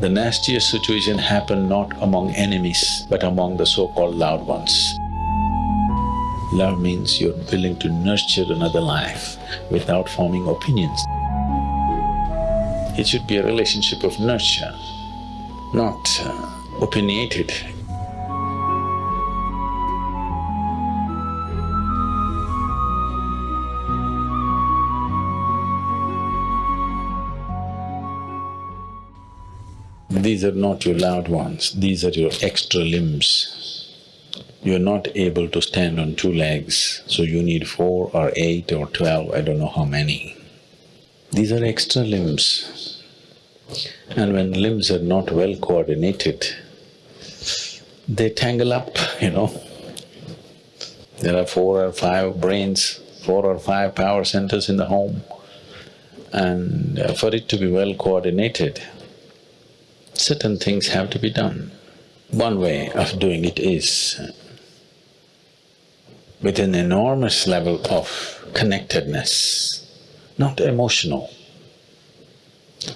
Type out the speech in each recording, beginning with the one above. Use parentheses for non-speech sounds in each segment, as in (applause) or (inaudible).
The nastiest situation happened not among enemies, but among the so-called loved ones. Love means you're willing to nurture another life without forming opinions. It should be a relationship of nurture, not uh, opinionated. These are not your loved ones, these are your extra limbs. You're not able to stand on two legs, so you need four or eight or twelve, I don't know how many. These are extra limbs. And when limbs are not well coordinated, they tangle up, (laughs) you know. There are four or five brains, four or five power centers in the home, and uh, for it to be well coordinated, certain things have to be done. One way of doing it is with an enormous level of connectedness, not emotional.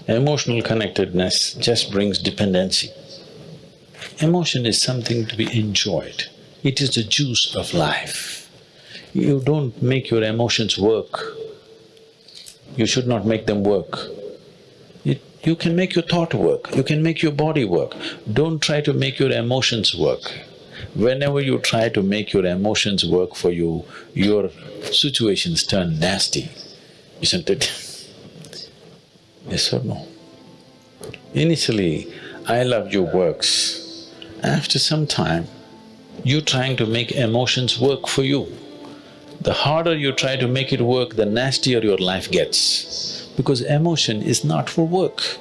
Emotional connectedness just brings dependency. Emotion is something to be enjoyed. It is the juice of life. You don't make your emotions work. You should not make them work. You can make your thought work, you can make your body work. Don't try to make your emotions work. Whenever you try to make your emotions work for you, your situations turn nasty, isn't it? (laughs) yes or no? Initially, I love your works. After some time, you're trying to make emotions work for you. The harder you try to make it work, the nastier your life gets because emotion is not for work.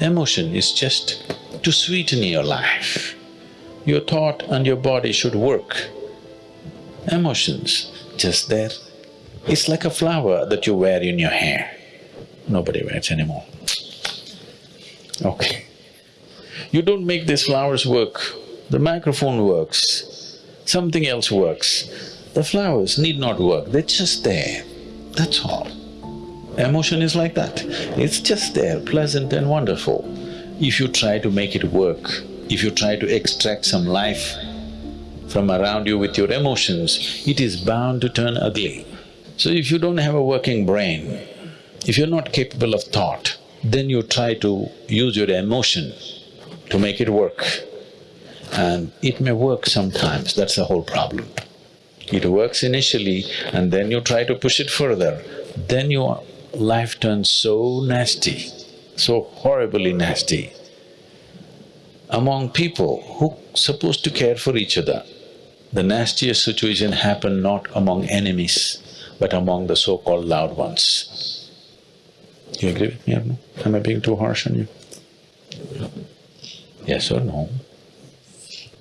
Emotion is just to sweeten your life. Your thought and your body should work. Emotions, just there. It's like a flower that you wear in your hair. Nobody wears anymore. Okay. You don't make these flowers work, the microphone works, something else works. The flowers need not work, they're just there, that's all. Emotion is like that, it's just there, pleasant and wonderful. If you try to make it work, if you try to extract some life from around you with your emotions, it is bound to turn ugly. So if you don't have a working brain, if you're not capable of thought, then you try to use your emotion to make it work. And it may work sometimes, that's the whole problem. It works initially and then you try to push it further, then you life turns so nasty, so horribly nasty. Among people who supposed to care for each other, the nastiest situation happened not among enemies, but among the so-called loud ones. You agree with me or no? Am I being too harsh on you? Yes or no?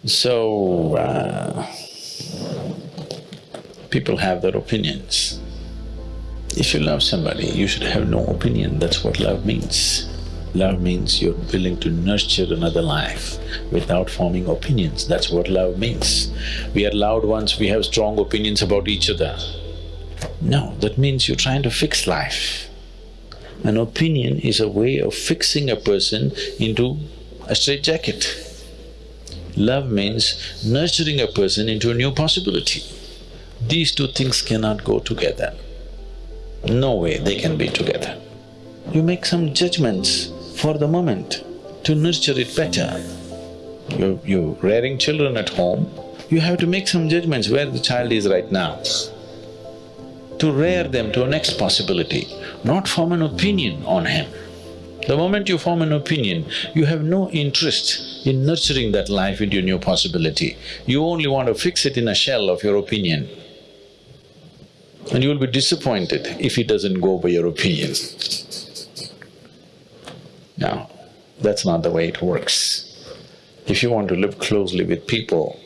So, uh, people have their opinions. If you love somebody, you should have no opinion, that's what love means. Love means you're willing to nurture another life without forming opinions, that's what love means. We are loud ones, we have strong opinions about each other. No, that means you're trying to fix life. An opinion is a way of fixing a person into a straitjacket. Love means nurturing a person into a new possibility. These two things cannot go together. No way they can be together. You make some judgments for the moment to nurture it better. You… you rearing children at home, you have to make some judgments where the child is right now. To rear them to a next possibility, not form an opinion on him. The moment you form an opinion, you have no interest in nurturing that life into a new possibility. You only want to fix it in a shell of your opinion and you will be disappointed if it doesn't go by your opinion. Now, that's not the way it works. If you want to live closely with people,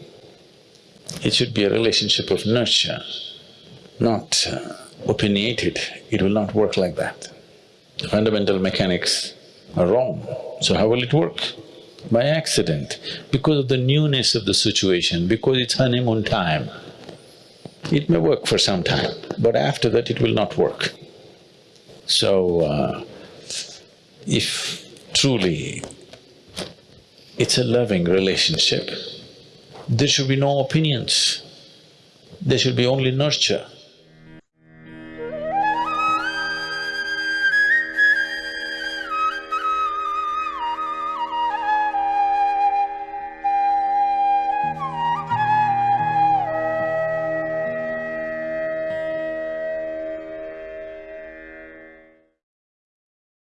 it should be a relationship of nurture, not uh, opinionated. It will not work like that. The fundamental mechanics are wrong, so how will it work? By accident, because of the newness of the situation, because it's honeymoon time, it may work for some time, but after that it will not work. So, uh, if truly it's a loving relationship, there should be no opinions, there should be only nurture.